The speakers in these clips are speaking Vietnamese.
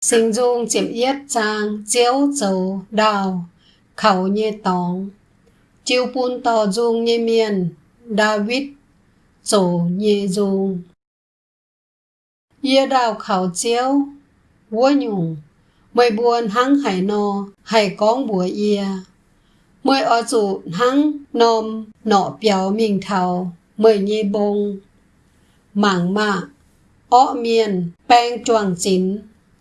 sinh dung chiếm yết trang, chiếu dầu đào, khẩu như tòng. Chiêu bún tò dung như miền David tổ như dung. Yê đào khẩu chiếu, Vua nhung. Mười buồn hăng hải nô Hải con bùa yê. Mười ở chủ hăng nôm Nọ biểu mình thảo, Mười như bông. Mảng mạ Ọ miền Bang chuồng chín.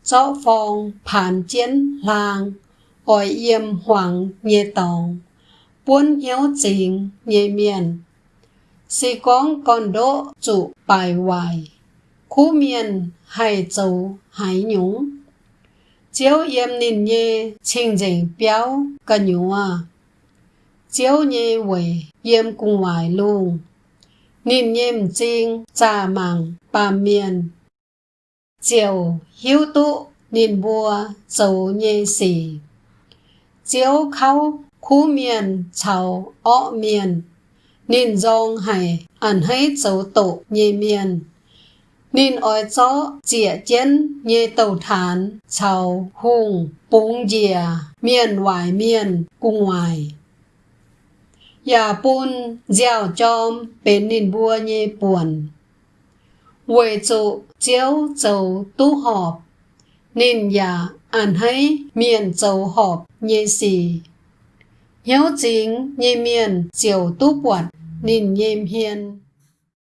Chó phong Phản chiến làng Ôi yêm hoàng nhẹ tòng. Buôn hiếu chính nhẹ miền. Si con con đỗ chủ bài hoài. Khu miền hải châu hải nhúng. Chiếu yêm ninh nhẹ Trình trình béo cả nhú à Chiếu nhẹ quầy yêm cung hoài luôn Ninh nhêm chính Trà màng bà miền. Chiều hiếu tụ nên bùa dấu nhê xỉ Chiếu khâu khu miền chào ọ miền. Nên dòng hải ảnh hết dấu tổ nhê miền. Nên oi cho dịa chén nhê tàu thán chào hùng búng dìa miền ngoài miền cung ngoài, Yà bún giao chom bên nên bùa nhê buồn. Quầy trụ chiếu dấu tu họp. Nên yà ảnh hay miền dấu họp, nhê xì. Hiếu chính nhê miền chiều tu quật nên nhêm hiền